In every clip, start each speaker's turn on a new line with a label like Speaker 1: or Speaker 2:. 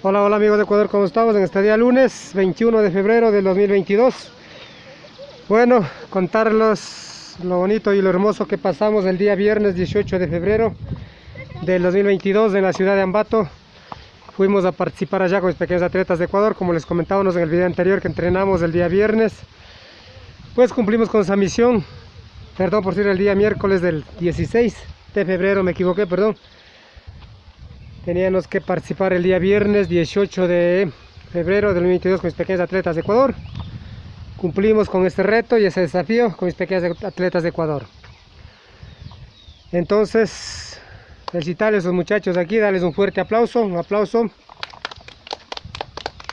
Speaker 1: Hola, hola amigos de Ecuador, ¿cómo estamos? En este día lunes 21 de febrero del 2022. Bueno, contarles lo bonito y lo hermoso que pasamos el día viernes 18 de febrero del 2022 en la ciudad de Ambato. Fuimos a participar allá con los pequeños atletas de Ecuador, como les comentábamos en el video anterior que entrenamos el día viernes. Pues cumplimos con esa misión, perdón por decir el día miércoles del 16 de febrero, me equivoqué, perdón Teníamos que participar el día viernes 18 de febrero del 2022 con mis pequeños atletas de Ecuador. Cumplimos con este reto y ese desafío con mis pequeños atletas de Ecuador. Entonces, felicitarles a los muchachos aquí, darles un fuerte aplauso, un aplauso.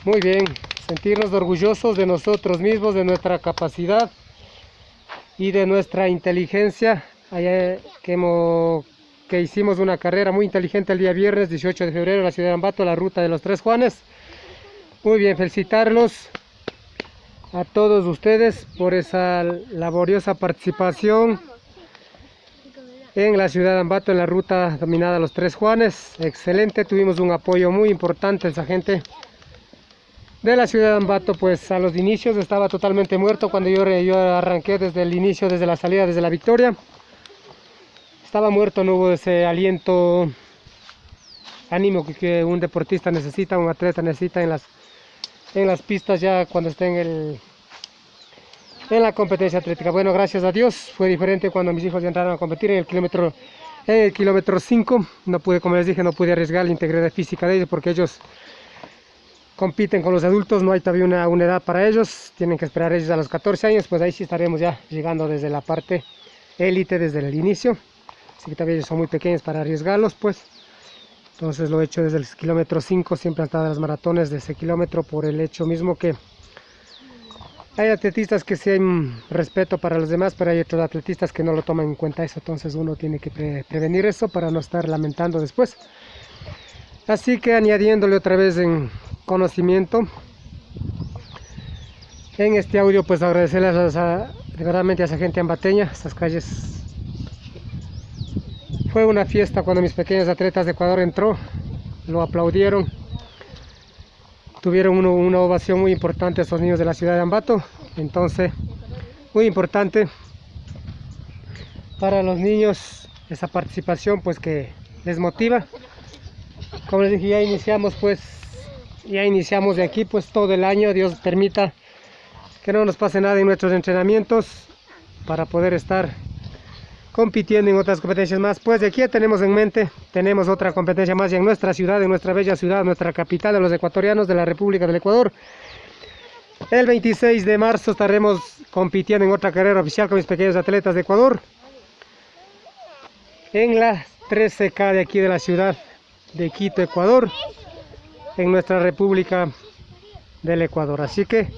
Speaker 1: Muy bien, sentirnos orgullosos de nosotros mismos, de nuestra capacidad y de nuestra inteligencia que hemos que hicimos una carrera muy inteligente el día viernes 18 de febrero en la ciudad de Ambato, la ruta de los Tres Juanes. Muy bien, felicitarlos a todos ustedes por esa laboriosa participación en la ciudad de Ambato, en la ruta dominada Los Tres Juanes. Excelente, tuvimos un apoyo muy importante esa gente de la ciudad de Ambato, pues a los inicios estaba totalmente muerto cuando yo, yo arranqué desde el inicio, desde la salida, desde la victoria estaba muerto, no hubo ese aliento ánimo que, un deportista necesita, un atleta necesita en las, en las pistas ya cuando esté en, el, en la competencia atlética. Bueno, gracias a Dios, fue diferente cuando mis hijos entraron a competir en el kilómetro en el kilómetro 5, no pude, como les dije, no pude arriesgar la integridad física de ellos porque ellos compiten con los adultos, no hay todavía una, una edad para ellos, tienen que esperar ellos a los 14 años, pues ahí sí estaremos ya llegando desde la parte élite desde el inicio así todavía son muy pequeños para arriesgarlos pues. Entonces lo he hecho desde el kilómetro 5 siempre han estado las maratones de ese kilómetro por el hecho mismo que hay atletistas que sí hay respeto para los demás pero hay otros atletistas que no lo toman en cuenta eso. Entonces uno tiene que prevenir eso para no estar lamentando después. Así que añadiéndole otra vez en conocimiento en este audio pues agradecerles a, de verdad a esa gente ambateña, esas calles fue una fiesta cuando mis pequeños atletas de Ecuador entró, lo aplaudieron. Tuvieron una ovación muy importante a estos niños de la ciudad de Ambato. Entonces, muy importante para los niños esa participación pues que les motiva. Como les dije, ya iniciamos pues, ya iniciamos de aquí pues todo el año. Dios permita que no nos pase nada en nuestros entrenamientos para poder estar compitiendo en otras competencias más. Pues de aquí tenemos en mente, tenemos otra competencia más en nuestra ciudad, en nuestra bella ciudad, nuestra capital de los ecuatorianos de la República del Ecuador. El 26 de marzo estaremos compitiendo en otra carrera oficial con mis pequeños atletas de Ecuador. En la 13K de aquí de la ciudad de Quito, Ecuador. En nuestra República del Ecuador. Así que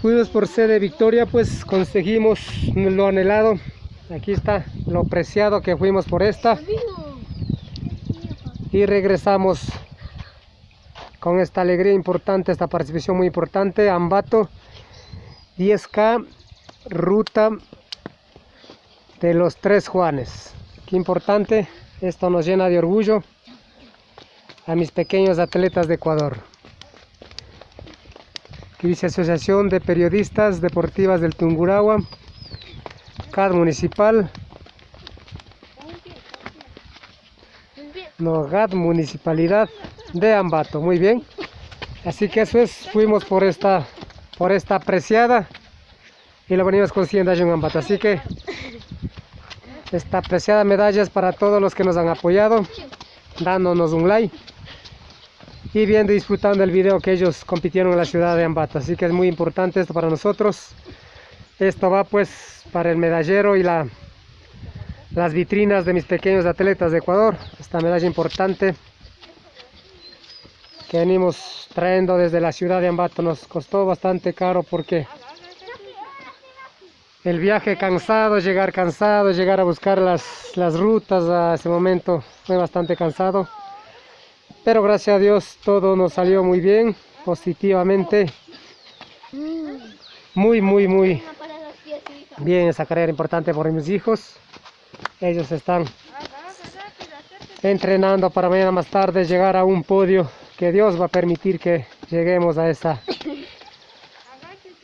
Speaker 1: Fuimos por sede victoria, pues conseguimos lo anhelado. Aquí está lo preciado que fuimos por esta. Y regresamos con esta alegría importante, esta participación muy importante. Ambato 10K, ruta de los tres Juanes. Qué importante, esto nos llena de orgullo a mis pequeños atletas de Ecuador que Asociación de Periodistas Deportivas del Tunguragua, CAD Municipal, no, Municipalidad de Ambato, muy bien. Así que eso es, fuimos por esta, por esta apreciada y la venimos consiguiendo allá en Ambato. Así que esta apreciada medalla es para todos los que nos han apoyado, dándonos un like y viendo disfrutando el video que ellos compitieron en la ciudad de Ambato así que es muy importante esto para nosotros. Esto va pues para el medallero y la, las vitrinas de mis pequeños atletas de Ecuador. Esta medalla importante que venimos trayendo desde la ciudad de Ambato. Nos costó bastante caro porque el viaje cansado, llegar cansado, llegar a buscar las rutas a ese momento fue bastante cansado pero gracias a Dios todo nos salió muy bien, positivamente. Muy, muy, muy bien esa carrera importante por mis hijos. Ellos están entrenando para mañana más tarde llegar a un podio que Dios va a permitir que lleguemos a esa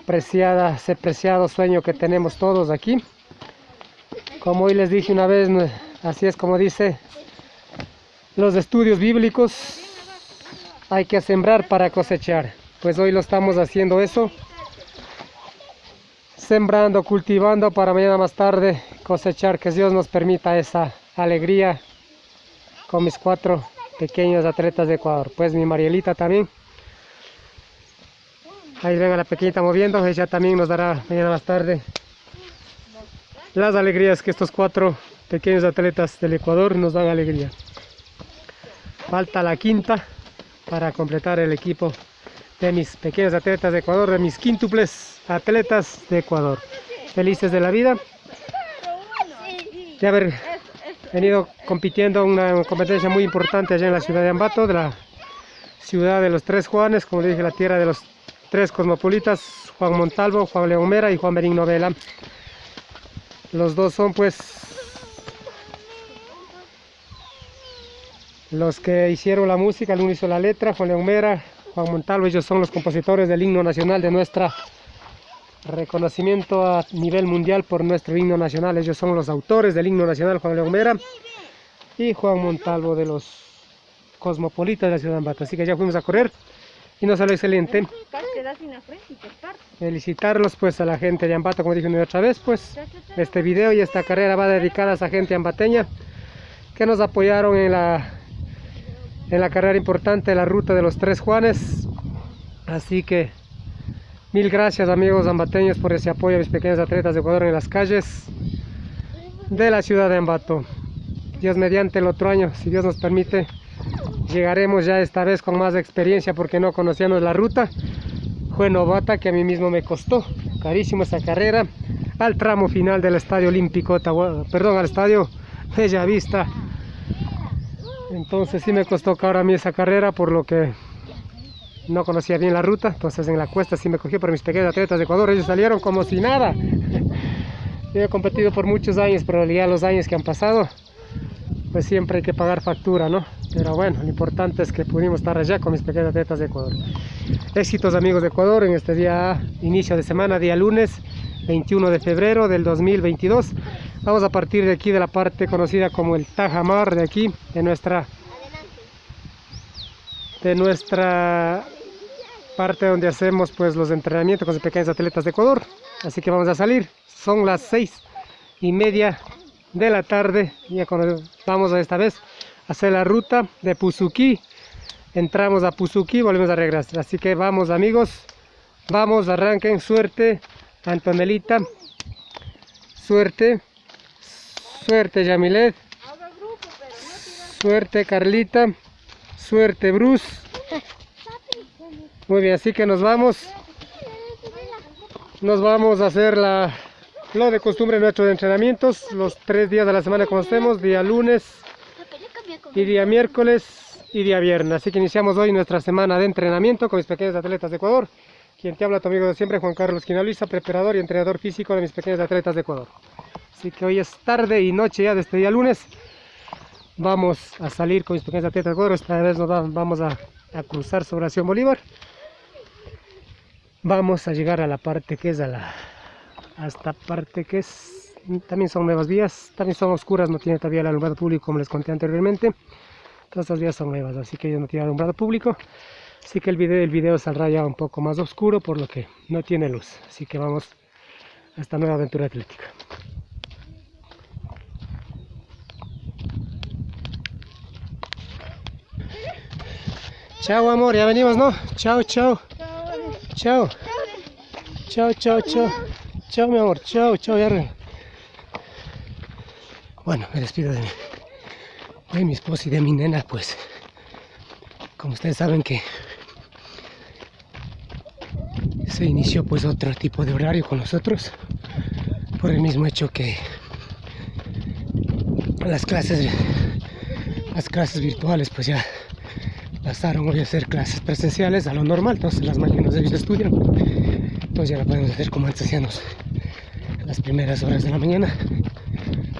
Speaker 1: preciada, ese preciado sueño que tenemos todos aquí. Como hoy les dije una vez, así es como dice los estudios bíblicos, hay que sembrar para cosechar. Pues hoy lo estamos haciendo eso, sembrando, cultivando para mañana más tarde cosechar, que Dios nos permita esa alegría con mis cuatro pequeños atletas de Ecuador. Pues mi Marielita también. Ahí ven a la pequeñita moviendo, ella también nos dará mañana más tarde las alegrías que estos cuatro pequeños atletas del Ecuador nos dan alegría. Falta la quinta para completar el equipo de mis pequeños atletas de Ecuador, de mis quíntuples atletas de Ecuador. Felices de la vida de haber venido compitiendo en una competencia muy importante allá en la ciudad de Ambato, de la ciudad de los tres Juanes, como dije, la tierra de los tres cosmopolitas, Juan Montalvo, Juan León Mera y Juan Benigno Vela. Los dos son pues los que hicieron la música, el uno hizo la letra, Juan León Mera, Juan Montalvo, ellos son los compositores del himno nacional de nuestra reconocimiento a nivel mundial por nuestro himno nacional. Ellos son los autores del himno nacional, Juan León Mera y Juan Montalvo de los cosmopolitas de la ciudad de Ambato. Así que ya fuimos a correr y nos salió excelente. Felicitarlos pues a la gente de Ambato, como dije una otra vez, pues este video y esta carrera va dedicada a esa gente ambateña que nos apoyaron en la en la carrera importante de la ruta de los tres Juanes. Así que Mil gracias amigos ambateños por ese apoyo a mis pequeños atletas de Ecuador en las calles de la ciudad de Ambato. Dios mediante el otro año, si Dios nos permite, llegaremos ya esta vez con más experiencia porque no conocíamos la ruta. Fue novata que a mí mismo me costó carísimo esa carrera al tramo final del Estadio Olímpico, perdón, al Estadio Bella Vista. Entonces sí me costó ahora a mí esa carrera por lo que no conocía bien la ruta, entonces en la cuesta sí me cogí por mis pequeños atletas de Ecuador, ellos salieron como si nada. Yo he competido por muchos años, pero ya los años que han pasado, pues siempre hay que pagar factura, ¿no? Pero bueno, lo importante es que pudimos estar allá con mis pequeños atletas de Ecuador. Éxitos amigos de Ecuador en este día, inicio de semana, día lunes, 21 de febrero del 2022. Vamos a partir de aquí de la parte conocida como el Tajamar de aquí, de nuestra de nuestra parte donde hacemos pues los entrenamientos con los pequeños atletas de Ecuador. Así que vamos a salir. Son las seis y media de la tarde. Ya vamos a esta vez a hacer la ruta de Puzuki. Entramos a Puzuki, volvemos a regresar. Así que vamos amigos. Vamos, arranquen. Suerte, Antonelita. Suerte. Suerte, Yamilet. Suerte, Carlita. Suerte, Bruce. Muy bien, así que nos vamos. Nos vamos a hacer la, lo de costumbre nuestros entrenamientos, los tres días de la semana como estemos, día lunes y día miércoles y día viernes. Así que iniciamos hoy nuestra semana de entrenamiento con mis pequeños atletas de Ecuador. Quien te habla tu amigo de siempre, Juan Carlos Quinalisa, preparador y entrenador físico de mis pequeños atletas de Ecuador. Así que hoy es tarde y noche ya de este día lunes. Vamos a salir con mis pequeños atletas de Ecuador. Esta vez nos vamos a, a cruzar sobre Acción Bolívar vamos a llegar a la parte que es a la esta parte que es también son nuevas vías también son oscuras no tiene todavía el alumbrado público como les conté anteriormente todas estas vías son nuevas así que no tiene alumbrado público así que el video el video saldrá ya un poco más oscuro por lo que no tiene luz así que vamos a esta nueva aventura atlética Chao amor, ya venimos, ¿no? Chao, chao. Chao. Chao, chao, chao. Chao, mi amor. Chao, chao, ya. Bueno, me despido de, de mi esposa y de mi nena, pues. Como ustedes saben que se inició pues otro tipo de horario con nosotros por el mismo hecho que las clases las clases virtuales pues ya pasaron hoy a hacer clases presenciales a lo normal, entonces las mañanas de ellos estudian, entonces ya la podemos hacer como antes hacíamos las primeras horas de la mañana.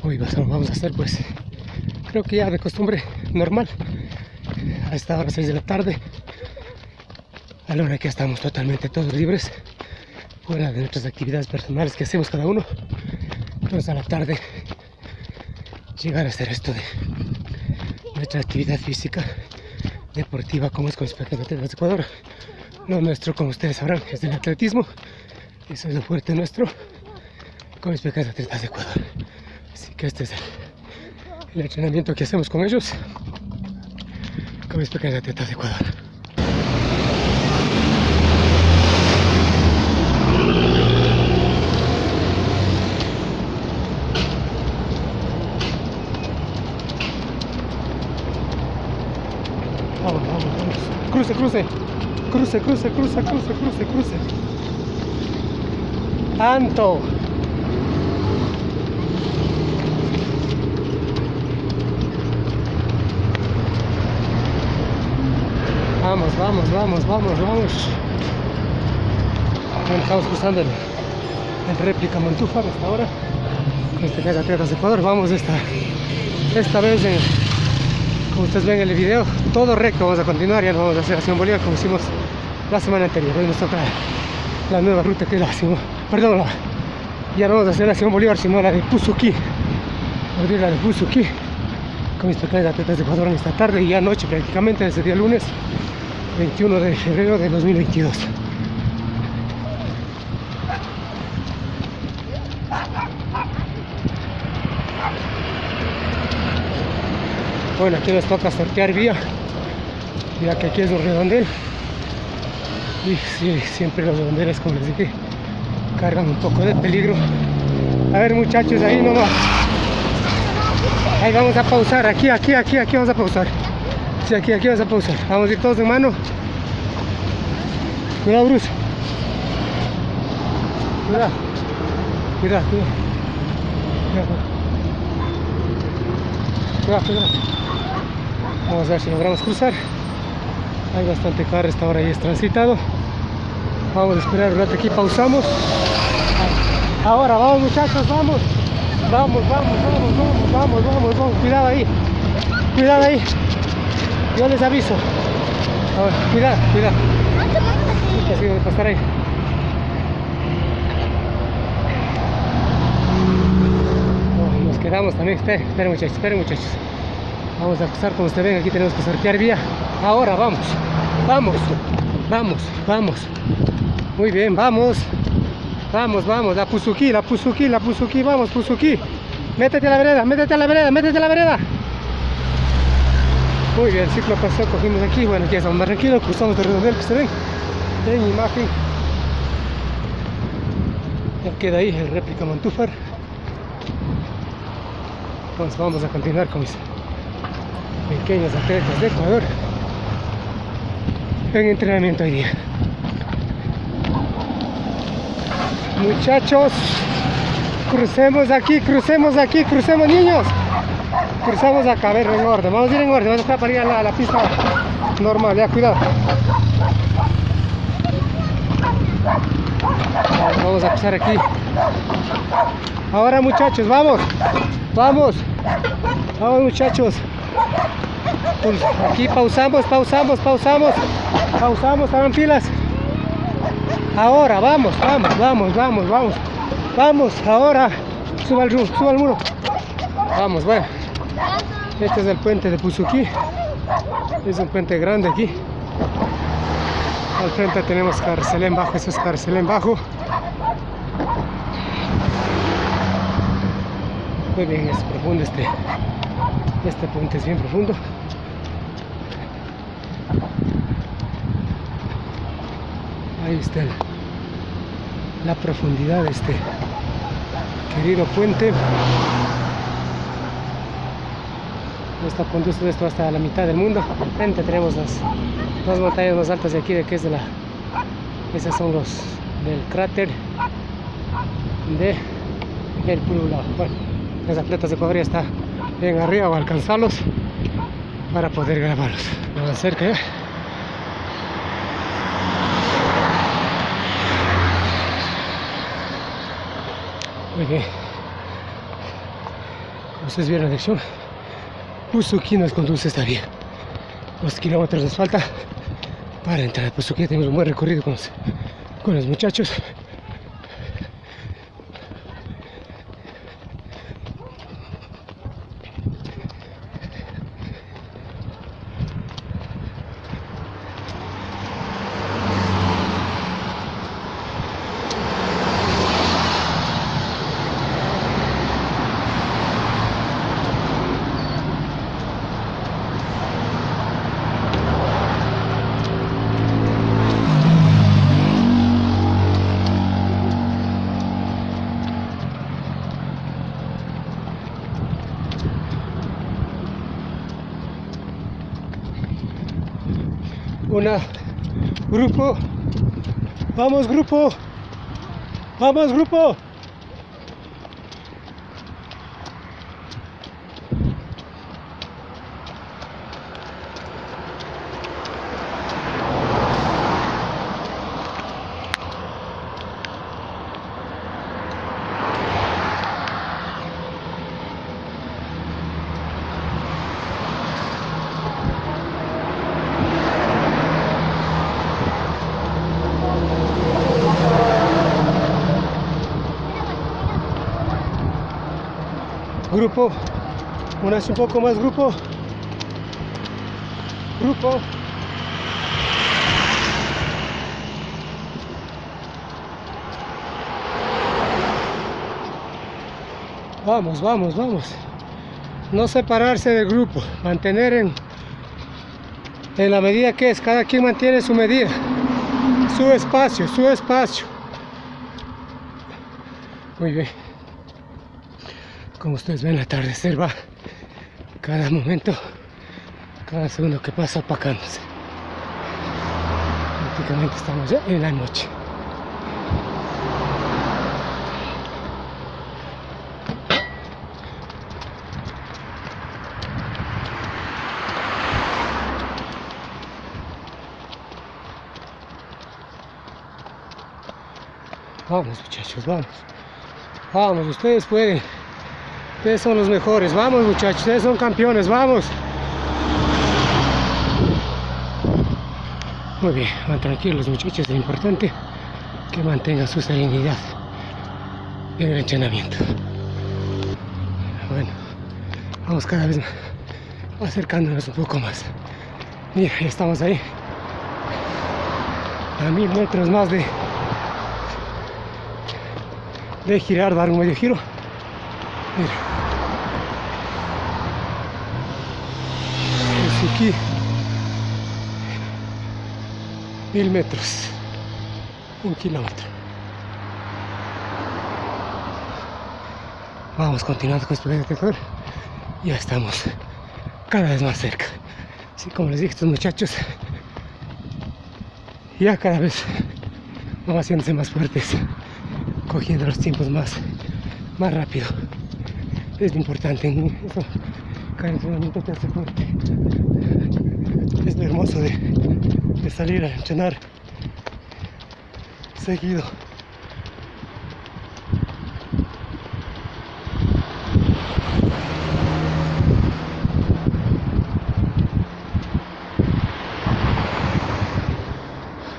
Speaker 1: Hoy vamos a hacer pues creo que ya de costumbre normal. A esta hora 6 de la tarde. A hora que estamos totalmente todos libres. Fuera de nuestras actividades personales que hacemos cada uno. Entonces a la tarde llegar a hacer esto de nuestra actividad física deportiva como es con los de Ecuador. Lo nuestro, como ustedes sabrán, es el atletismo. Eso es lo fuerte nuestro con mis pequeños atletas de Ecuador. Así que este es el, entrenamiento que hacemos con ellos, con mis pequeños atletas de Ecuador. Vamos, vamos. Cruce, cruce. Cruce, cruce, cruce, cruce, cruce, cruce. Anto. Vamos, vamos, vamos, vamos, vamos. estamos cruzando el, réplica Montúfar hasta ahora. Este que es Atletas de Ecuador. Vamos esta, esta vez, como ustedes ven en el video, todo recto. Vamos a continuar, ya no vamos a hacer acción Bolívar como hicimos la semana anterior. Hoy nos toca la nueva ruta que la perdón, ya no vamos a hacer acción Bolívar, sino la de Puzuki. Abrir la de Puzuki con mis pequeños atletas de Ecuador en esta tarde y anoche prácticamente desde el día lunes 21 de febrero de 2022. Bueno, aquí nos toca sortear vía, ya que aquí es un redondel. Y sí, siempre los redondeles, como les dije, cargan un poco de peligro. A ver muchachos, ahí nomás. Ahí vamos a pausar, aquí, aquí, aquí, aquí vamos a pausar. Sí, aquí, aquí vas a pausar. Vamos a ir todos de mano. Cuidado, Bruce. Cuidado. Cuidado, cuidado. Cuidado, cuidado. Vamos a ver si logramos cruzar. Hay bastante carro, esta hora ya es transitado. Vamos a esperar un rato aquí, pausamos. Ahora, vamos muchachos, vamos. Vamos, vamos, vamos, vamos, vamos, vamos, vamos. Cuidado ahí. Cuidado ahí. Yo les aviso. ver, cuidado, cuidado. Así de pasar ahí. nos quedamos también. Esperen, esperen muchachos, esperen muchachos. Vamos a cruzar como ustedes ven, aquí tenemos que sortear vía. Ahora, vamos, vamos, vamos, vamos. Muy bien, vamos. Vamos, vamos, la Puzuki, la Puzuki, la Puzuki, vamos, Puzuki. Métete a la vereda, métete a la vereda, métete a la vereda. Muy bien, el ciclo pasó, cogimos aquí, bueno, aquí estamos más tranquilos, cruzamos el redondel que se ven en imagen. Ya queda ahí el réplica Montúfar. Entonces vamos a continuar con mis pequeños atletas de Ecuador en entrenamiento hoy día. Muchachos, crucemos aquí, crucemos aquí, crucemos niños cruzamos acá, a ver, en orden, vamos a ir en orden, vamos a estar para ir a la, pista normal, ya, cuidado. Vamos a cruzar aquí. Ahora muchachos, vamos, vamos, vamos muchachos. Pues, aquí pausamos, pausamos, pausamos, pausamos, hagan pilas. Ahora, vamos, vamos, vamos, vamos, vamos, vamos, ahora, suba al, suba al muro. Vamos, bueno. Este es el puente de Puzuki. Es un puente grande aquí. Al frente tenemos Carcelén Bajo, eso es Carcelén Bajo. Muy bien, es profundo este, este puente, es bien profundo. Está la profundidad de este querido puente. Esto conduce esto hasta la mitad del mundo. Frente tenemos las dos montañas más altas de aquí, de que es de la. Esas son los del cráter de el Pululao. Bueno, las atletas de ya está bien arriba, a alcanzarlos para poder grabarlos. Más cerca ya. Bien. Como ustedes vieron la dirección Puzuki nos conduce esta vía. Dos kilómetros nos falta para entrar a Puzuki. Tenemos un buen recorrido con los, con los muchachos. Una grupo. Vamos grupo. Vamos grupo unas un poco más grupo. Grupo. Vamos vamos vamos. No separarse del grupo mantener en en la medida que es. Cada quien mantiene su medida su espacio su espacio. Muy bien. Como ustedes ven, el atardecer va cada momento, cada segundo que pasa apacándose. Prácticamente estamos ya en la noche. Vamos muchachos, vamos. Vamos, ustedes pueden. Ustedes son los mejores. Vamos muchachos, ustedes son campeones. Vamos. Muy bien, van tranquilos muchachos. Es importante que mantengan su serenidad en el entrenamiento. Bueno, vamos cada vez acercándonos un poco más. Mira, ya estamos ahí. A mil metros más de, de girar, dar un medio giro. Mira. Suzuki. Mil metros. Un kilómetro. Vamos continuando con este detector. Ya estamos cada vez más cerca. Así como les dije, estos muchachos ya cada vez van haciéndose más fuertes, cogiendo los tiempos más, más rápido es importante en eso, cada entrenamiento te hace fuerte es lo hermoso de, de salir a entrenar seguido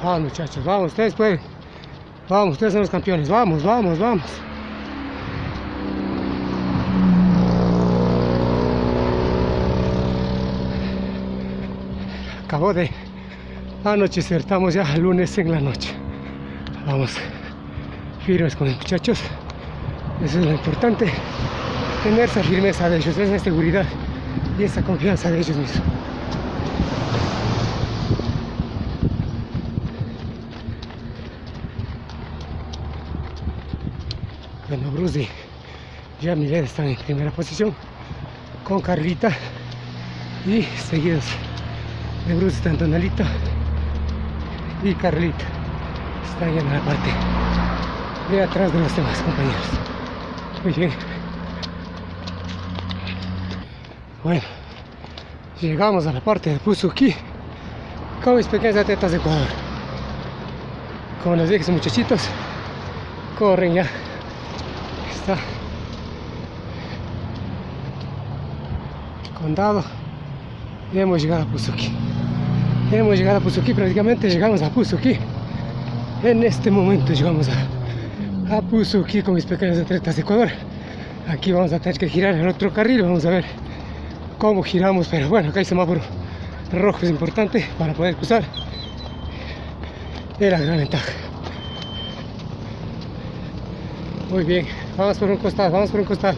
Speaker 1: Vamos muchachos, vamos, ustedes pueden. Vamos, ustedes son los campeones. Vamos, vamos, vamos. acabó de anochecer, estamos ya lunes en la noche. Vamos firmes con los muchachos, eso es lo importante, tener esa firmeza de ellos, esa seguridad y esa confianza de ellos mismos. Bueno, Bruce y ya Miguel están en primera posición con Carlita y seguidos de Bruce Antonelito y Carlita está allá en la parte de atrás de los demás compañeros. Muy bien. Bueno llegamos a la parte de Puzuki con mis pequeñas atletas de Ecuador. Como les dije muchachitos corren ya. Está. Condado. Y hemos llegado a Puzuki. Hemos llegado a Puzuki, prácticamente llegamos a Puzuki. En este momento llegamos a, a Puzuki con mis pequeños atletas de Ecuador. Aquí vamos a tener que girar en otro carril, vamos a ver cómo giramos, pero bueno, acá hay semáforo rojo, es importante para poder cruzar. Es la gran ventaja. Muy bien, vamos por un costado, vamos por un costado.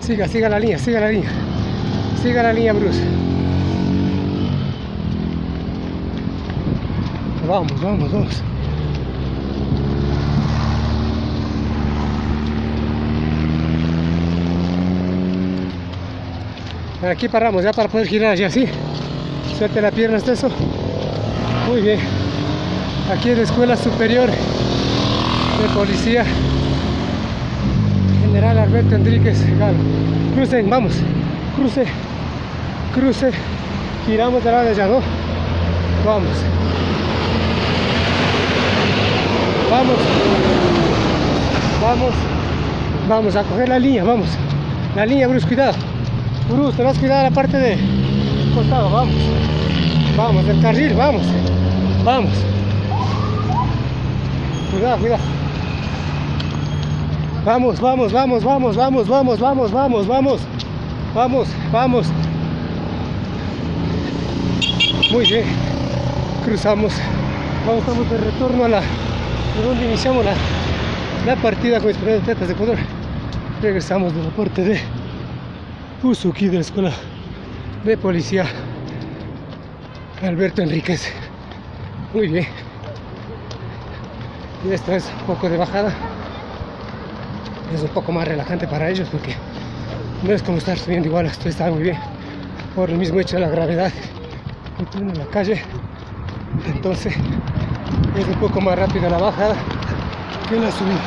Speaker 1: Siga, siga la línea, siga la línea. Siga la línea, Bruce. Vamos, vamos, vamos. Aquí paramos ya para poder girar ya así. Suelte la pierna hasta eso. Muy bien. Aquí es la Escuela Superior de Policía General Alberto Enríquez. Crucen, vamos. Cruce. Cruce. Giramos de lado de allá, ¿no? Vamos. Vamos. Vamos. Vamos a coger la línea, vamos. La línea, Bruce, cuidado. Bruce, te vas a cuidar la parte de costado, vamos. Vamos, del carril, vamos. Vamos. Cuidado, cuidado. Vamos, vamos, vamos, vamos, vamos, vamos, vamos, vamos, vamos. Vamos, vamos. Muy bien. Cruzamos. Vamos, estamos de retorno a la de donde iniciamos la, la partida con mis primeros atletas de Ecuador. Regresamos del aporte de Usuki de la Escuela de Policía Alberto Enríquez. Muy bien. Y esta es un poco de bajada. Es un poco más relajante para ellos porque no es como estar subiendo igual, esto está muy bien. Por el mismo hecho de la gravedad que tiene la calle. Entonces es un poco más rápida la bajada que la subida.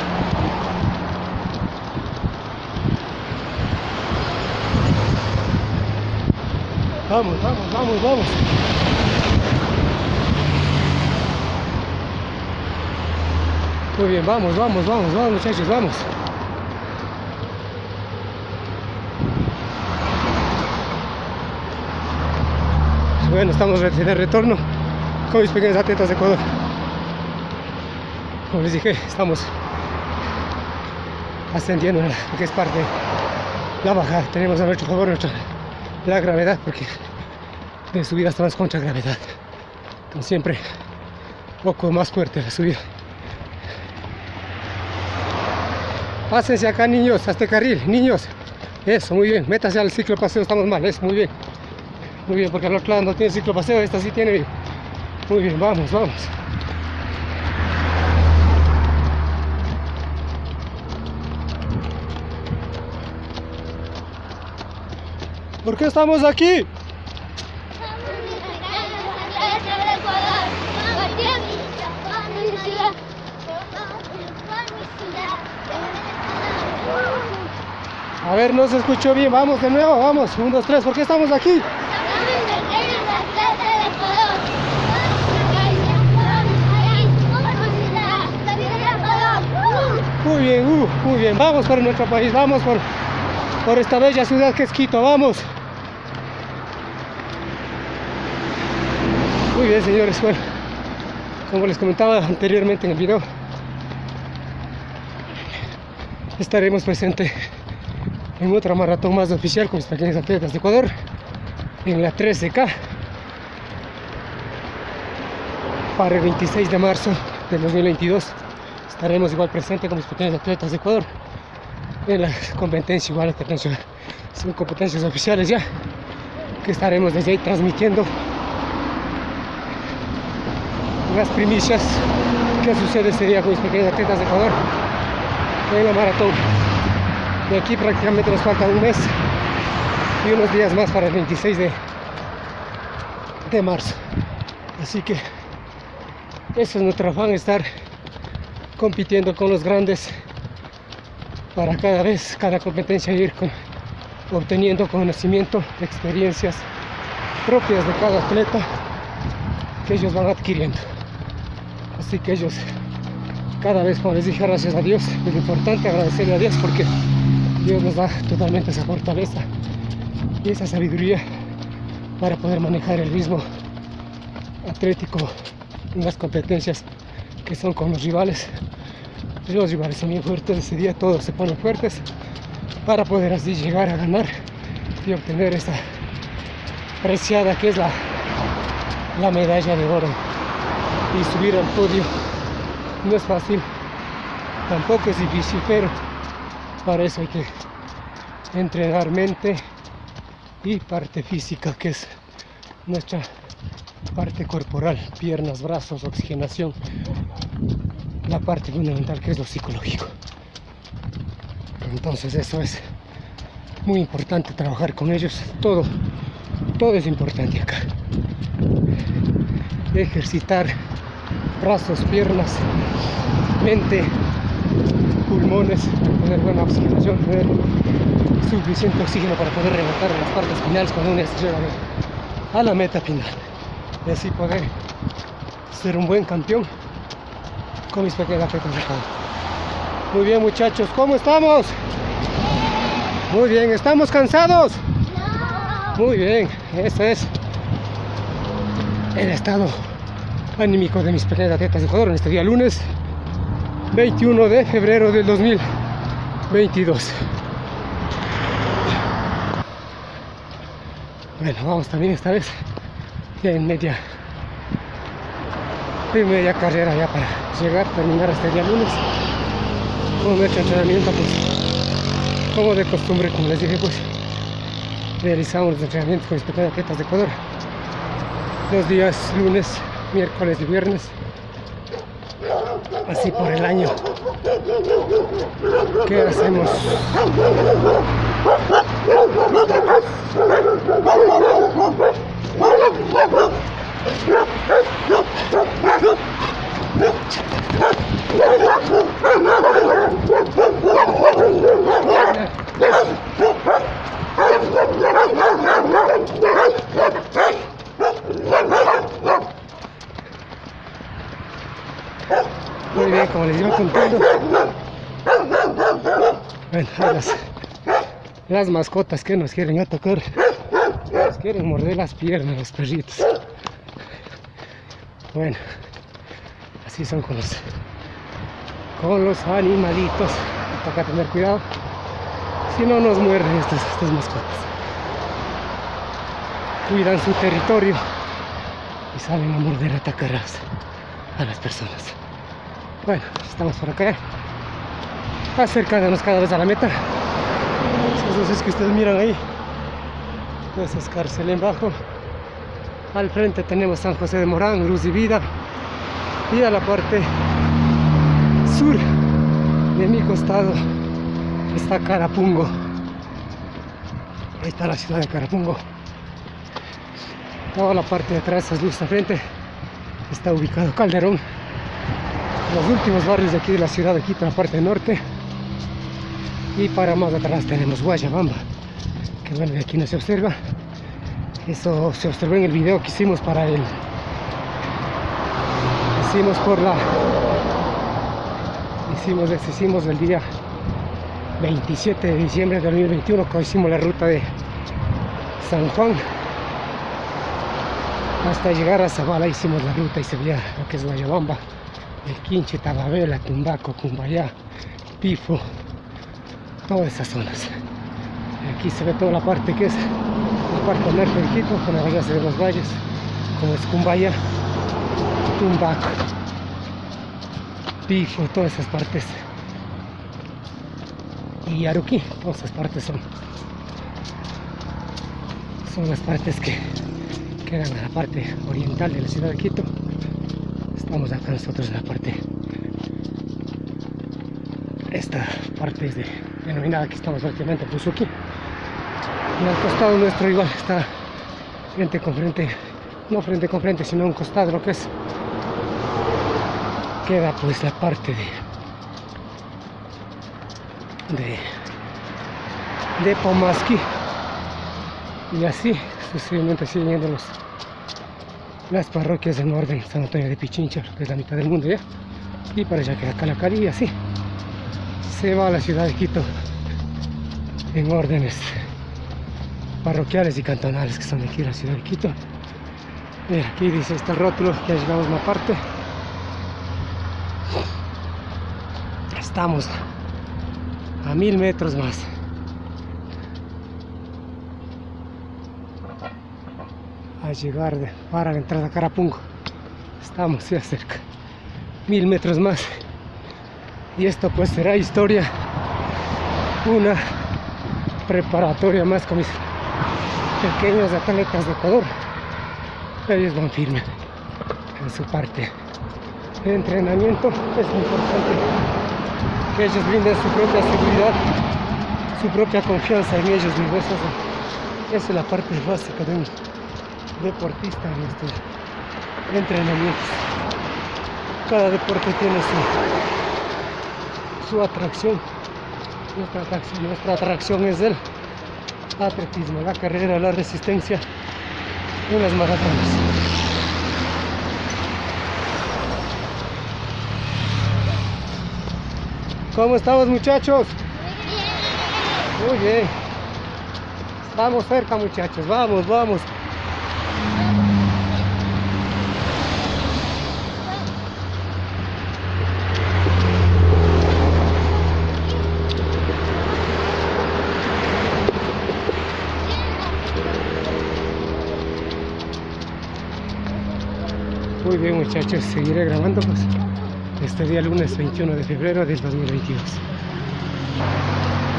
Speaker 1: Vamos, vamos, vamos, vamos. Muy bien, vamos, vamos, vamos, vamos muchachos, vamos. Bueno, estamos de retorno con mis pequeños atletas de Ecuador. Como les dije, estamos ascendiendo que es parte la bajada. Tenemos a nuestro favor nuestra, la gravedad, porque de subida estamos contra gravedad. Entonces siempre un poco más fuerte la subida. Pásense acá niños, a este carril, niños. Eso, muy bien. Métase al ciclo paseo, estamos mal, eso, muy bien. Muy bien, porque otro lado no tiene ciclo paseo, esta sí tiene. Muy bien, vamos, vamos. ¿Por qué estamos aquí? A ver, no se escuchó bien. Vamos de nuevo, vamos. Un, dos, tres. ¿Por qué estamos aquí? Muy bien, uh, muy bien. Vamos por nuestro país, vamos por, por esta bella ciudad que es Quito, vamos. Muy bien, señores. Bueno, como les comentaba anteriormente en el video, estaremos presentes en otra maratón más oficial con mis pequeños atletas de Ecuador en la 13K para el 26 de marzo del 2022 estaremos igual presentes con mis pequeños atletas de Ecuador en la competencia igual internacional. Son competencias oficiales ya que estaremos desde ahí transmitiendo las primicias que sucede ese día con mis pequeños atletas de Ecuador en la maratón. De aquí prácticamente nos falta un mes y unos días más para el 26 de, de marzo. Así que eso es nuestro afán estar compitiendo con los grandes para cada vez, cada competencia ir obteniendo conocimiento, experiencias propias de cada atleta que ellos van adquiriendo. Así que ellos, cada vez, como les dije, gracias a Dios, es importante agradecerle a Dios porque Dios nos da totalmente esa fortaleza y esa sabiduría para poder manejar el ritmo atlético en las competencias que son con los rivales. Los rivales son bien fuertes, ese día todos se ponen fuertes para poder así llegar a ganar y obtener esta preciada que es la, la medalla de oro y subir al podio no es fácil tampoco es difícil pero para eso hay que entrenar mente y parte física que es nuestra parte corporal piernas brazos oxigenación. La parte fundamental que es lo psicológico. Entonces eso es muy importante trabajar con ellos. Todo todo es importante acá. Ejercitar brazos piernas mente pulmones tener buena oxigenación tener suficiente oxígeno para poder rematar en las partes finales cuando uno llega a la meta final y así poder ser un buen campeón con mis pequeñas atletas de acá. Muy bien muchachos, ¿cómo estamos? Muy bien, ¿estamos cansados? Muy bien, eso es el estado anímico de mis pequeñas atletas de Ecuador en este día lunes 21 de febrero del 2022. Bueno, vamos también esta vez ya en media en media carrera ya para llegar, terminar este día lunes. Como nuestro entrenamiento, pues, como de costumbre, como les dije, pues, realizamos los entrenamientos con mis atletas de Ecuador. Los días lunes, miércoles y viernes. Así por el año. ¿Qué hacemos? Muy bien, como les iba contando. Bueno, las, las mascotas que nos quieren atacar, quieren morder las piernas los perritos. Bueno, así son con los, con los animalitos. Toca tener cuidado. Si no nos muerden estas, estas mascotas. Cuidan su territorio y salen a morder, a atacar a las personas. Bueno, estamos por acá, acercándonos cada vez a la meta. Esas luces que ustedes miran ahí, esa es en bajo. Al frente tenemos San José de Morán, Luz y Vida. Y a la parte sur de mi costado está Carapungo. Ahí está la ciudad de Carapungo. Toda la parte de atrás, esas luces al frente, está ubicado Calderón los últimos barrios de aquí de la ciudad de Quito, la parte norte. Y para más atrás tenemos Guayabamba, bueno, de aquí no se observa. Eso se observó en el video que hicimos para el... Hicimos por la... Hicimos, hicimos el día 27 de diciembre de 2021, cuando hicimos la ruta de San Juan hasta llegar a Zabala hicimos la ruta y se veía lo que es Guayabamba el Quinche, Tababela, Tumbaco, Cumbayá, Pifo, todas esas zonas. Aquí se ve toda la parte que es la parte norte del Quito, con la base de los valles, como es Cumbaya, Tumbaco, Pifo, todas esas partes. Y Aruquí, todas esas partes son, son las partes que quedan a la parte oriental de la ciudad de Quito. Estamos acá nosotros en la parte esta parte es de, denominada que estamos prácticamente Puzuki y al costado nuestro igual está frente con frente no frente con frente sino un costado lo que es queda pues la parte de de de Pomaski y así sucesivamente siguen los las parroquias en orden San Antonio de Pichincha, que es la mitad del mundo ya, y para allá queda Calacari y así se va a la ciudad de Quito en órdenes parroquiales y cantonales que son aquí en la ciudad de Quito. Mira, aquí dice este rótulo, ya llegamos a una parte. Estamos a mil metros más. A llegar para la entrada a Carapungo. Estamos ya cerca. Mil metros más. Y esto pues será historia. Una preparatoria más con pequeños atletas de Ecuador. Ellos van firmes en su parte de entrenamiento. Es importante que ellos brinden su propia seguridad, su propia confianza en ellos mismos. Esa, es la parte básica de un deportista en estos entrenamientos. Cada deporte tiene su, su atracción. Nuestra atracción, nuestra atracción es el atletismo, la carrera, la resistencia y las maratones. ¿Cómo estamos muchachos? Muy bien. Estamos cerca muchachos, vamos, vamos. Muy bien muchachos, seguiré grabando pues este día lunes 21 de febrero del 2022.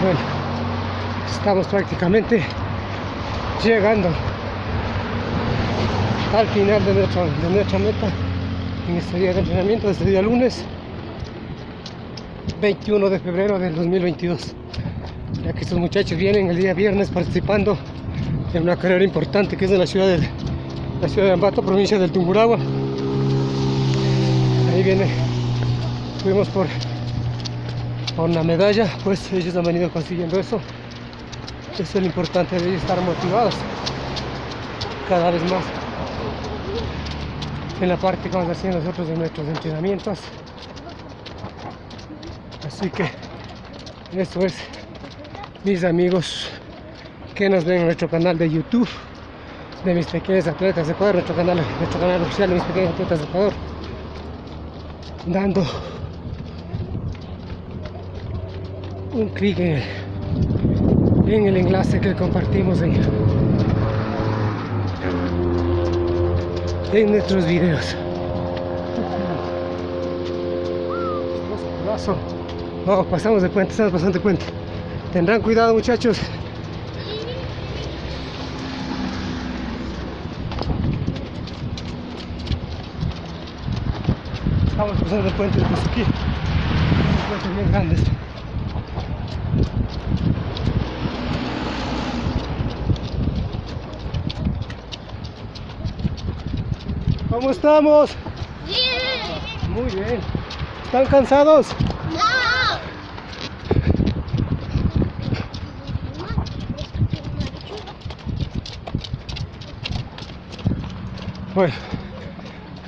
Speaker 1: Bueno, estamos prácticamente llegando al final de nuestra, de nuestra meta en este día de entrenamiento, este día lunes 21 de febrero del 2022. Ya que estos muchachos vienen el día viernes participando en una carrera importante que es en la ciudad de la ciudad de Ambato, provincia del Tungurahua. Viene, fuimos por, por una medalla, pues ellos han venido consiguiendo eso. Eso es lo importante de estar motivados cada vez más en la parte que vamos haciendo nosotros de nuestros entrenamientos. Así que eso es, mis amigos que nos ven en nuestro canal de YouTube de mis pequeños atletas de Ecuador, nuestro canal, nuestro canal oficial de mis pequeños atletas de Ecuador, dando un clic en el, en el enlace que compartimos en, en nuestros videos. Vamos, pasamos de puente, estamos pasando de puente. Tendrán cuidado muchachos. Estamos pasando el puente de Kuzuki. Un puente bien grande. este. ¿Cómo estamos?
Speaker 2: Bien.
Speaker 1: Muy bien. ¿Están cansados?
Speaker 2: No.
Speaker 1: Bueno,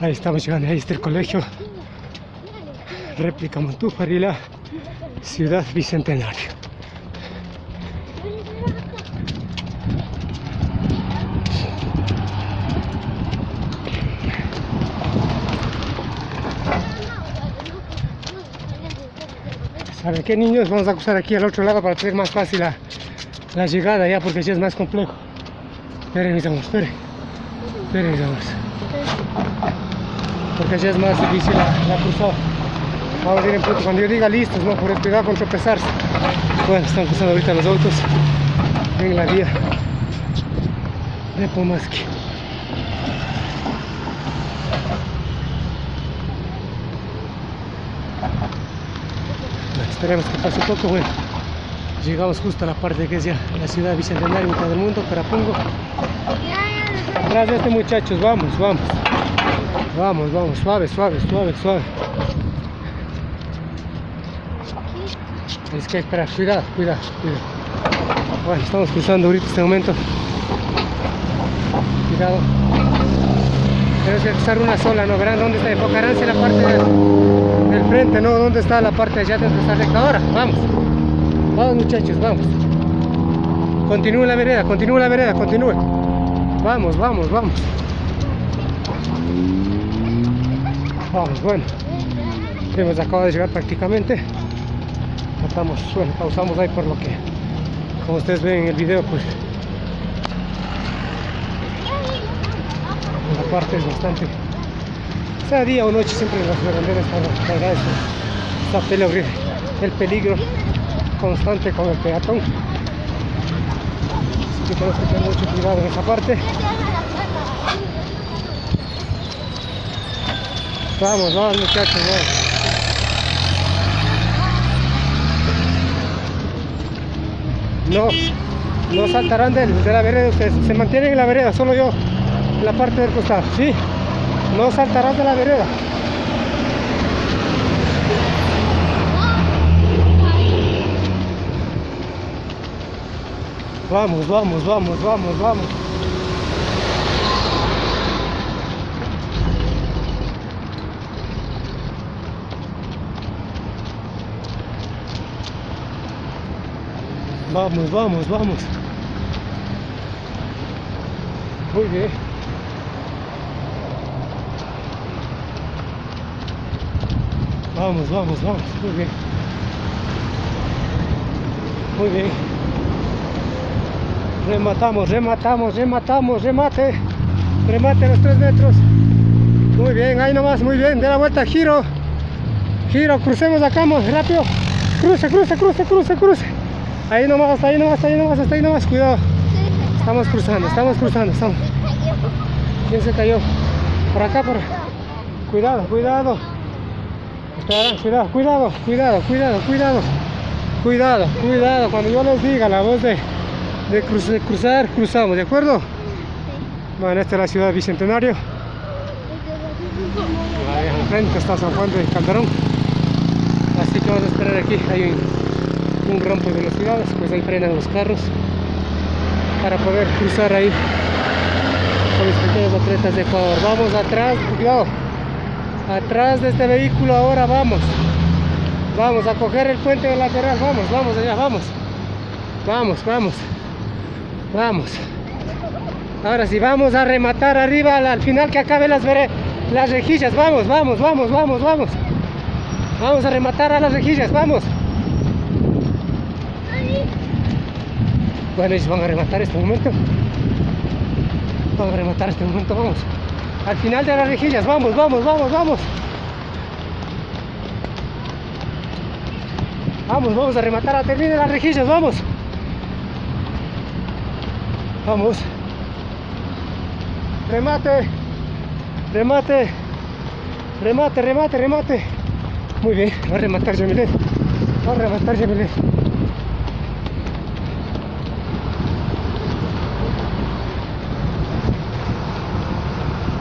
Speaker 1: ahí estamos llegando, ahí está el colegio. Réplica Montúfar y la ciudad bicentenario. ¿Saben qué niños? Vamos a cruzar aquí al otro lado para hacer más fácil la, la llegada ya porque ya es más complejo. Esperen mis amores, esperen. Esperen mis amores. Porque ya es más difícil la, la cruzada. Vamos a ir en punto. Cuando yo diga listos, no por cuidado con tropezarse. Bueno, están cruzando ahorita los autos en la vía de Pomaski. Esperemos que pase poco, bueno. Llegamos justo a la parte que es ya la ciudad bicentenaria, mitad del mundo, Carapungo. Atrás de este muchachos, vamos, vamos. Vamos, vamos, suave, suave, suave, suave. Es que espera, cuidado, cuidado, cuidado. Bueno, estamos cruzando ahorita este momento. Cuidado. Tenemos que cruzar una sola, ¿no? Verán dónde está, enfocarán en la parte del, frente, ¿no? ¿Dónde está la parte de allá recta? Ahora, vamos. Vamos muchachos, vamos. Continúe la vereda, continúe la vereda, continúe. Vamos, vamos, vamos. Vamos, bueno. Hemos acabado de llegar prácticamente. Estamos, bueno, pausamos ahí por lo que, como ustedes ven en el video, pues la parte es bastante. Sea día o noche, siempre las verdaderas están cargadas. Está el peligro constante con el peatón. Así que tenemos que tener mucho cuidado en esa parte. Vamos, vamos muchachos, vamos. No, no saltarán de, la vereda ustedes, se mantienen en la vereda, solo yo en la parte del costado, sí, no saltarán de la vereda. Vamos, vamos, vamos, vamos, vamos. Vamos, vamos, vamos. Muy bien. Vamos, vamos, vamos. Muy bien. Muy bien. Rematamos, rematamos, rematamos, remate. Remate los tres metros. Muy bien, ahí nomás, muy bien. De la vuelta, giro. Giro, crucemos acá, muy rápido. Cruce, cruce, cruce, cruce, cruce. Ahí nomás, ahí nomás, ahí nomás, hasta ahí nomás, cuidado. Estamos cruzando, estamos cruzando, estamos. ¿Quién se cayó? Por acá, por Cuidado, cuidado. Cuidado, cuidado, cuidado, cuidado, cuidado. Cuidado, cuidado. Cuando yo les diga la voz de, de, cruz- de cruzar, cruzamos, ¿de acuerdo? Bueno, esta es la ciudad Bicentenario. Ahí frente está San Juan de Calderón. Así que vamos a esperar aquí. Hay un, un rampo de velocidades, pues ahí frenan los carros para poder cruzar ahí con los pequeños atletas de Ecuador. Vamos atrás, cuidado. Atrás de este vehículo ahora vamos. Vamos a coger el puente de lateral. Vamos, vamos allá, vamos. Vamos, vamos. Vamos. Ahora sí, vamos a rematar arriba al, al final que acabe las, las rejillas. Vamos, vamos, vamos, vamos, vamos. Vamos a rematar a las rejillas, vamos. Bueno, van a rematar este momento. Van a rematar este momento, vamos. Al final de las rejillas, vamos, vamos, vamos, vamos. Vamos, vamos a rematar a terminar las rejillas, vamos. Vamos. Remate. Remate. Remate, remate, remate. Muy bien, va a rematar Yamilet. Va a rematar Yamilet.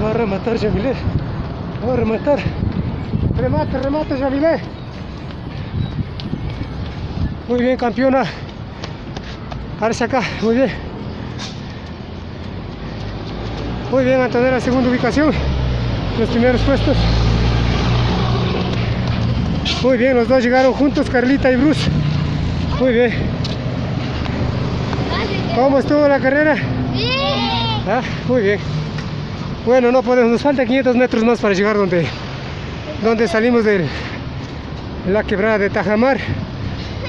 Speaker 1: Va a rematar Yamilet. Va a rematar. Remate, remate Yamilet. Muy bien, campeona. Parece acá, muy bien. Muy bien, Antonella, segunda ubicación. Los primeros puestos. Muy bien, los dos llegaron juntos, Carlita y Bruce. Muy bien. ¿Cómo estuvo la carrera?
Speaker 2: Bien.
Speaker 1: Ah, muy bien. Bueno, no podemos, nos falta 500 metros más para llegar donde, donde salimos de la quebrada de Tajamar,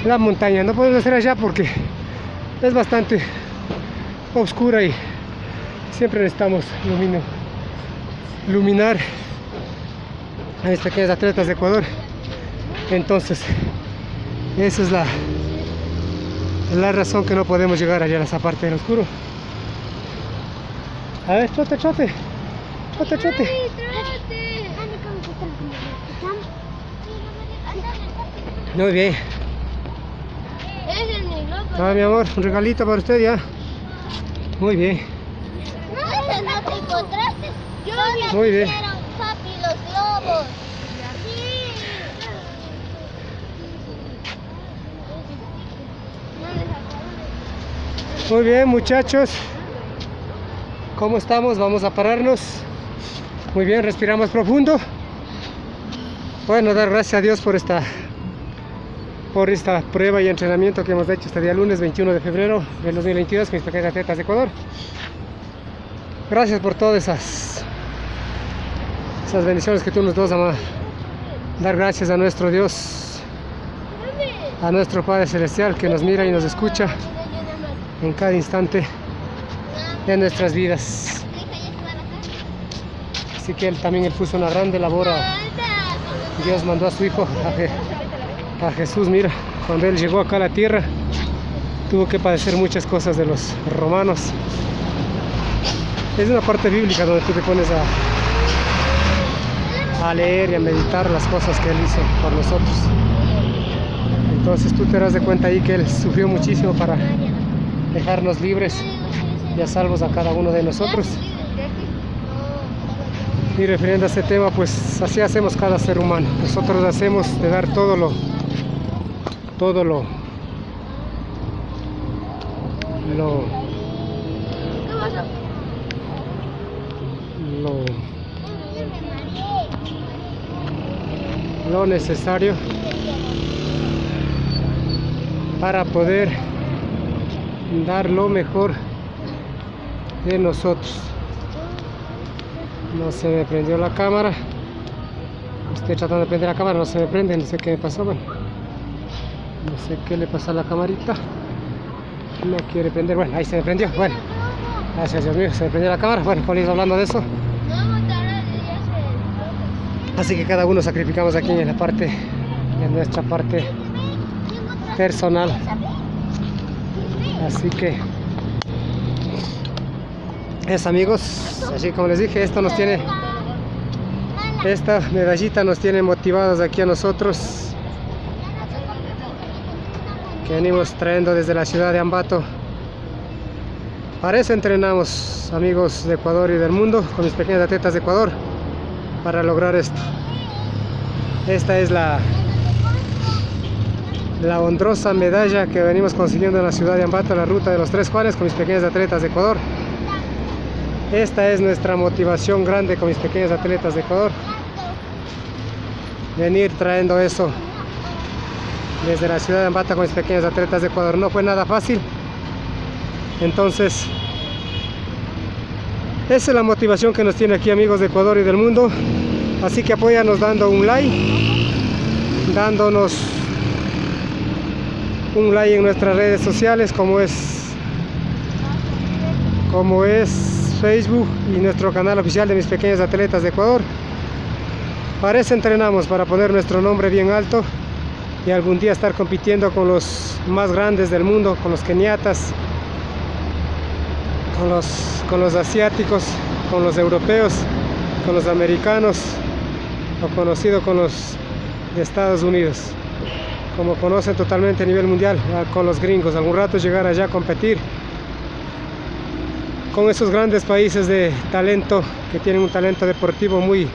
Speaker 1: la montaña. No podemos hacer allá porque es bastante oscura y siempre necesitamos lumino, iluminar a estos pequeños atletas de Ecuador. Entonces, esa es la, la razón que no podemos llegar allá a esa parte del oscuro. A ver, chote, chote. Chote, chote. Muy bien. Ah, mi amor, un regalito para usted ya. Muy bien.
Speaker 2: No, te encontraste. Yo
Speaker 1: Muy bien.
Speaker 2: papi, los globos.
Speaker 1: Muy bien, muchachos. ¿Cómo estamos? Vamos a pararnos. Muy bien, respiramos profundo. Bueno, dar gracias a Dios por esta por esta prueba y entrenamiento que hemos hecho este día lunes 21 de febrero del 2022 con mis pequeñas atletas de Ecuador. Gracias por todas esas, esas bendiciones que tú nos das, amor. Dar gracias a nuestro Dios, a nuestro Padre Celestial que nos mira y nos escucha en cada instante de nuestras vidas. Así que él también él puso una grande labor. Dios mandó a su hijo, a, a Jesús, mira, cuando él llegó acá a la tierra, tuvo que padecer muchas cosas de los romanos. Es una parte bíblica donde tú te pones a, a leer y a meditar las cosas que él hizo por nosotros. Entonces tú te darás de cuenta ahí que él sufrió muchísimo para dejarnos libres y a salvos a cada uno de nosotros. Y refiriendo a este tema, pues así hacemos cada ser humano. Nosotros hacemos de dar todo lo, todo lo, lo, lo, lo necesario para poder dar lo mejor de nosotros. No se me prendió la cámara. Estoy tratando de prender la cámara, no se me prende, no sé qué me pasó. Bueno, no sé qué le pasa a la camarita. No quiere prender. Bueno, ahí se me prendió. Bueno, gracias Dios mío, se me prendió la cámara. Bueno, iba hablando de eso. Así que cada uno sacrificamos aquí en la parte, en nuestra parte personal. Así que es amigos, así como les dije, esto nos tiene, esta medallita nos tiene motivados aquí a nosotros que venimos trayendo desde la ciudad de Ambato. Para eso entrenamos amigos de Ecuador y del mundo con mis pequeñas atletas de Ecuador para lograr esto. Esta es la la medalla que venimos consiguiendo en la ciudad de Ambato, la ruta de los Tres Juanes con mis pequeñas atletas de Ecuador. Esta es nuestra motivación grande con mis pequeños atletas de Ecuador. Venir trayendo eso desde la ciudad de Ambato con mis pequeños atletas de Ecuador. No fue nada fácil. Entonces, esa es la motivación que nos tiene aquí amigos de Ecuador y del mundo. Así que apóyanos dando un like, dándonos un like en nuestras redes sociales como es como es Facebook y nuestro canal oficial de mis pequeños atletas de Ecuador. Para eso entrenamos, para poner nuestro nombre bien alto y algún día estar compitiendo con los más grandes del mundo, con los keniatas, con los, con los asiáticos, con los europeos, con los americanos o conocido con los de Estados Unidos. Como conocen totalmente a nivel mundial, con los gringos. Algún rato llegar allá a competir con esos grandes países de talento que tienen un talento deportivo muy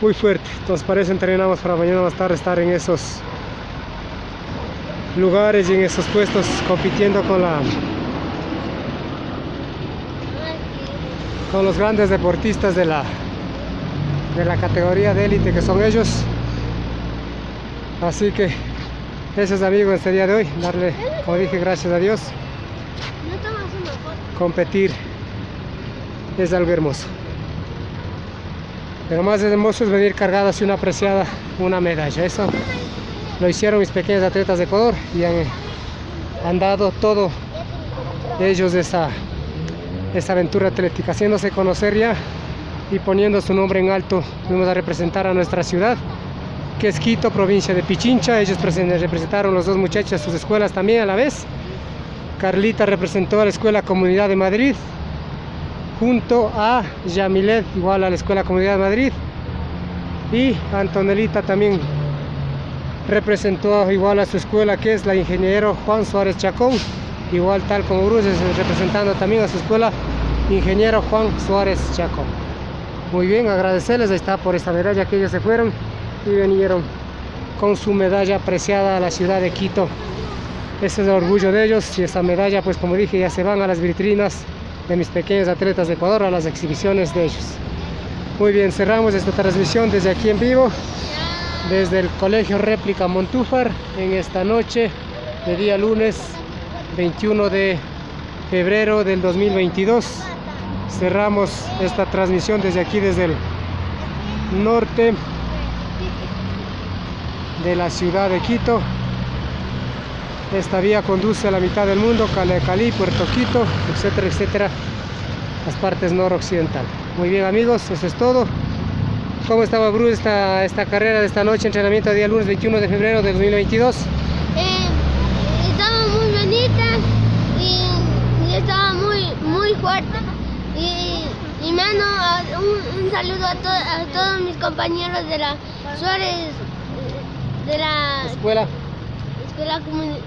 Speaker 1: muy fuerte. Entonces para eso entrenamos para mañana más tarde estar en esos lugares y en esos puestos compitiendo con la con los grandes deportistas de la de la categoría de élite que son ellos. Así que eso es amigos este día de hoy, darle, como dije, gracias a Dios,
Speaker 2: No tomas una foto.
Speaker 1: Competir es algo hermoso. Pero más hermoso es venir cargado así una apreciada, una medalla. Eso lo hicieron mis pequeños atletas de Ecuador y han, dado todo ellos esa, esa aventura atlética, haciéndose conocer ya y poniendo su nombre en alto. Fuimos a representar a nuestra ciudad, que es Quito, provincia de Pichincha. Ellos presen- representaron los dos muchachos a sus escuelas también a la vez. Carlita representó a la Escuela Comunidad de Madrid, junto a Yamilet, igual a la Escuela Comunidad de Madrid. Y Antonelita también representó igual a su escuela, que es la Ingeniero Juan Suárez Chacón, igual tal como Bruces, representando también a su escuela, Ingeniero Juan Suárez Chacón. Muy bien, agradecerles, ahí está por esta medalla que ellos se fueron y vinieron con su medalla apreciada a la ciudad de Quito. Ese es el orgullo de ellos y esa medalla, pues como dije, ya se van a las vitrinas de mis pequeños atletas de Ecuador, a las exhibiciones de ellos. Muy bien, cerramos esta transmisión desde aquí en vivo, desde el Colegio Réplica Montúfar en esta noche de día lunes 21 de febrero del 2022. Cerramos esta transmisión desde aquí, desde el norte de la ciudad de Quito. Esta vía conduce a la mitad del mundo, Cali, Cali Puerto Quito, etcétera, etcétera, las partes noroccidental. Muy bien amigos, eso es todo. ¿Cómo estaba Bruce esta, esta carrera de esta noche, entrenamiento día lunes 21 de febrero de 2022?
Speaker 2: Eh, estaba muy bonita y, y estaba muy, muy fuerte. Y, y mano, un saludo a, to- a todos mis compañeros de la Suárez, de la
Speaker 1: Escuela.
Speaker 2: Escuela comunitaria.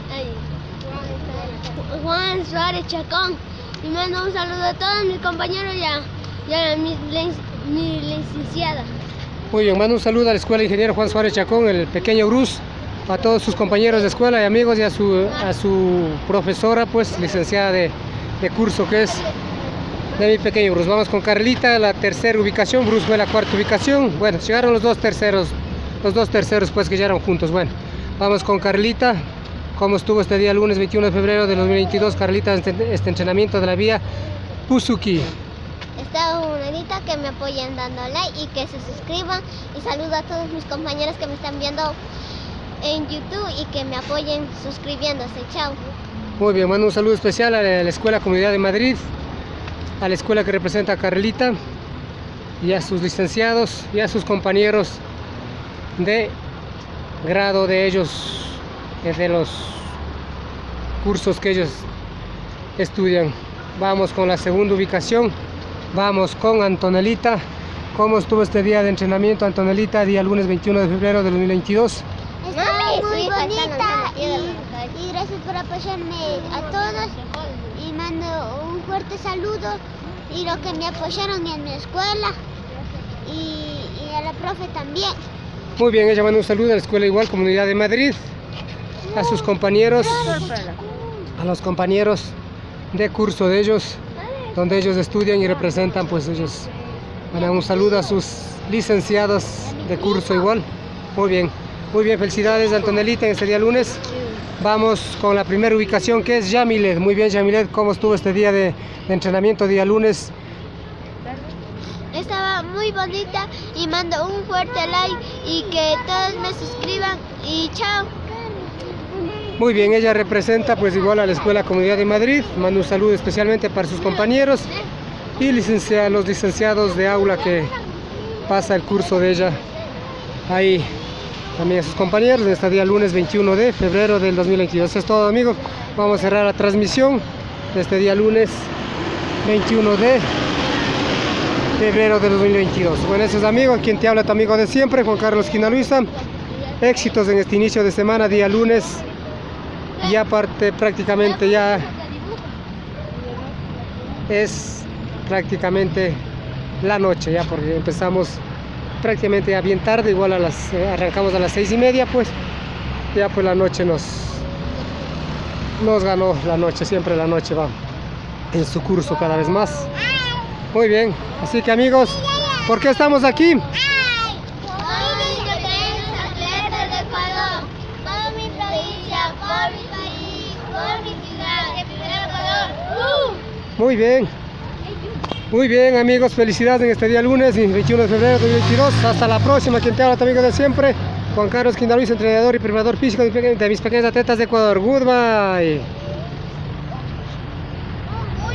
Speaker 2: Juan Suárez Chacón. Y mando un saludo a todos mis compañeros y a, y a mi, lic- mi licenciada.
Speaker 1: Muy bien, mando un saludo a la Escuela Ingeniero Juan Suárez Chacón, el pequeño Bruce, a todos sus compañeros de escuela y amigos y a su, a su profesora, pues licenciada de, de curso que es de mi pequeño Bruce. Vamos con Carlita, la tercera ubicación, Bruce fue la cuarta ubicación. Bueno, llegaron los dos terceros, los dos terceros pues que llegaron juntos. Bueno, vamos con Carlita. ¿Cómo estuvo este día lunes 21 de febrero de 2022, Carlita, este, este entrenamiento de la vía Puzuki?
Speaker 2: Está bonita que me apoyen dando like y que se suscriban. Y saludo a todos mis compañeros que me están viendo en YouTube y que me apoyen suscribiéndose. Chao.
Speaker 1: Muy bien, mando un saludo especial a la Escuela Comunidad de Madrid, a la escuela que representa a Carlita y a sus licenciados y a sus compañeros de grado de ellos, eh, de los cursos que ellos estudian. Vamos con la segunda ubicación, vamos con Antonelita. ¿Cómo estuvo este día de entrenamiento, Antonelita, día lunes 21 de febrero de 2022?
Speaker 2: Está muy bonita y, y gracias por apoyarme a todos y mando un fuerte saludo y lo que me apoyaron en mi escuela y, y a la profe también.
Speaker 1: Muy bien, ella manda un saludo a la Escuela Igual Comunidad de Madrid, a sus compañeros, a los compañeros de curso de ellos, donde ellos estudian y representan, pues ellos mandan un saludo a sus licenciados de curso igual. Muy bien, muy bien, felicidades Antonelita en este día lunes. Vamos con la primera ubicación que es Yamilet. Muy bien, Yamilet, ¿cómo estuvo este día de, de entrenamiento, día lunes?
Speaker 2: Muy bonita y mando un fuerte like y que todos me suscriban y chao.
Speaker 1: Muy bien, ella representa pues igual a la Escuela Comunidad de Madrid. Mando un saludo especialmente para sus compañeros y licencia- los licenciados de aula que pasa el curso de ella. Ahí también a sus compañeros en este día lunes 21 de febrero del 2022. Eso es todo amigos. Vamos a cerrar la transmisión de este día lunes 21 de febrero del 2022. Bueno, eso es amigos, quien te habla tu amigo de siempre, Juan Carlos Quina Luisa. Éxitos en este inicio de semana, día lunes y aparte prácticamente ya es prácticamente la noche ya porque empezamos prácticamente ya bien tarde igual a las eh, arrancamos a las seis y media pues ya pues la noche nos nos ganó la noche siempre la noche va en su curso cada vez más muy bien así que amigos ¿por qué estamos aquí? Muy bien. Muy bien amigos, felicidades en este día lunes, 21 de febrero de 2022. Hasta la próxima, quien te habla, tu amigo de siempre, Juan Carlos Quindaluis, entrenador y preparador físico de de mis pequeños atletas de Ecuador. Goodbye.